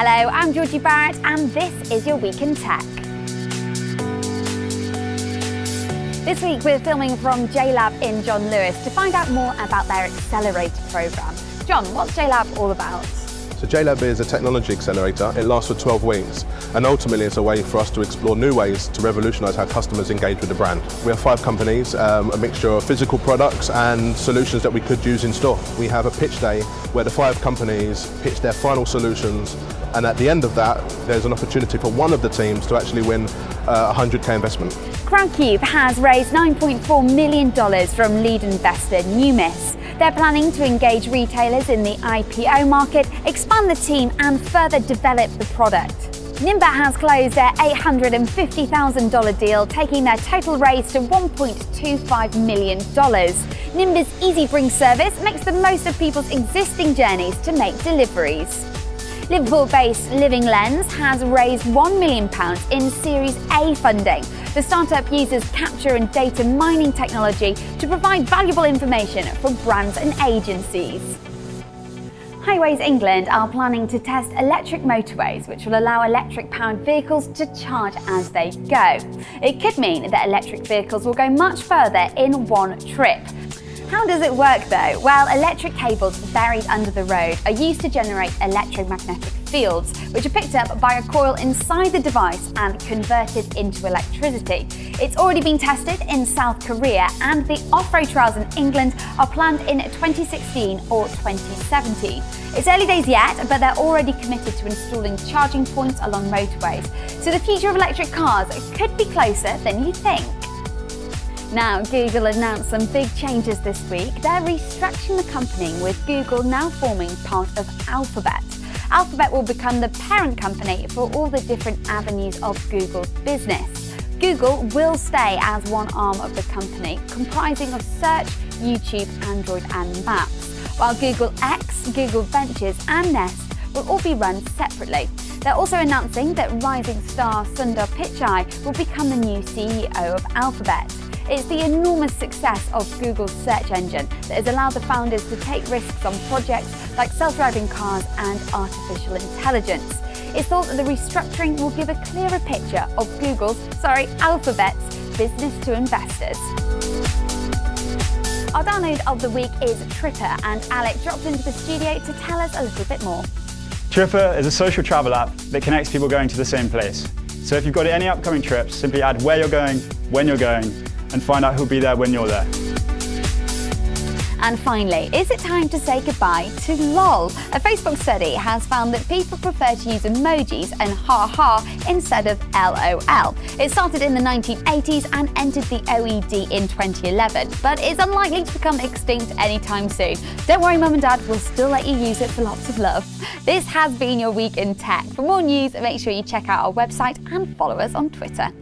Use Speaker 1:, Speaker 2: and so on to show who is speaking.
Speaker 1: Hello, I'm Georgie Barrett and this is your Week in Tech. This week we're filming from JLab in John Lewis to find out more about their accelerator programme. John, what's JLab all about?
Speaker 2: So JLab is a technology accelerator. It lasts for 12 weeks and ultimately it's a way for us to explore new ways to revolutionise how customers engage with the brand. We have five companies, um, a mixture of physical products and solutions that we could use in store. We have a pitch day where the five companies pitch their final solutions and at the end of that there's an opportunity for one of the teams to actually win uh, a 100k investment.
Speaker 1: Crowdcube has raised $9.4 million from lead investor Numis. They're planning to engage retailers in the IPO market, expand the team and further develop the product. Nimber has closed their $850,000 deal, taking their total raise to $1.25 million. Nimber's Easy Bring service makes the most of people's existing journeys to make deliveries. Liverpool-based Living Lens has raised £1 million in Series A funding. The startup uses capture and data mining technology to provide valuable information for brands and agencies. Highways England are planning to test electric motorways which will allow electric-powered vehicles to charge as they go. It could mean that electric vehicles will go much further in one trip. How does it work though? Well, electric cables buried under the road are used to generate electromagnetic fields, which are picked up by a coil inside the device and converted into electricity. It's already been tested in South Korea and the off-road trials in England are planned in 2016 or 2017. It's early days yet, but they're already committed to installing charging points along motorways. So the future of electric cars could be closer than you think. Now, Google announced some big changes this week. They're restructuring the company, with Google now forming part of Alphabet. Alphabet will become the parent company for all the different avenues of Google's business. Google will stay as one arm of the company, comprising of search, YouTube, Android and Maps, while Google X, Google Ventures and Nest will all be run separately. They're also announcing that rising star Sundar Pichai will become the new CEO of Alphabet. It's the enormous success of Google's search engine that has allowed the founders to take risks on projects like self-driving cars and artificial intelligence. It's thought that the restructuring will give a clearer picture of Google's, sorry, Alphabet's business to investors. Our download of the week is Tripper and Alec dropped into the studio to tell us a little bit more.
Speaker 3: Tripper is a social travel app that connects people going to the same place. So if you've got any upcoming trips, simply add where you're going, when you're going, and find out who'll be there when you're there.
Speaker 1: And finally, is it time to say goodbye to LOL? A Facebook study has found that people prefer to use emojis and haha instead of LOL. It started in the 1980s and entered the OED in 2011, but it's unlikely to become extinct anytime soon. Don't worry, Mum and Dad, we'll still let you use it for lots of love. This has been your week in tech. For more news, make sure you check out our website and follow us on Twitter.